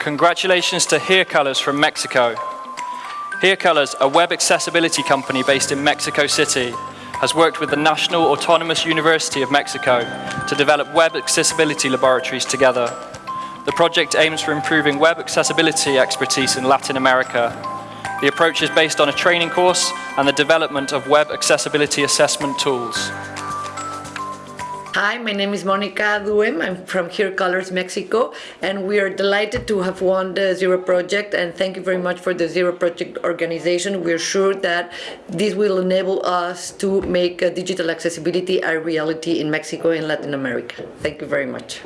Congratulations to Hear Colors from Mexico. Hear Colors, a web accessibility company based in Mexico City, has worked with the National Autonomous University of Mexico to develop web accessibility laboratories together. The project aims for improving web accessibility expertise in Latin America. The approach is based on a training course and the development of web accessibility assessment tools. Hi, my name is Monica Duhem. I'm from Hear Colors Mexico, and we are delighted to have won the Zero Project. And thank you very much for the Zero Project organization. We're sure that this will enable us to make uh, digital accessibility a reality in Mexico and Latin America. Thank you very much.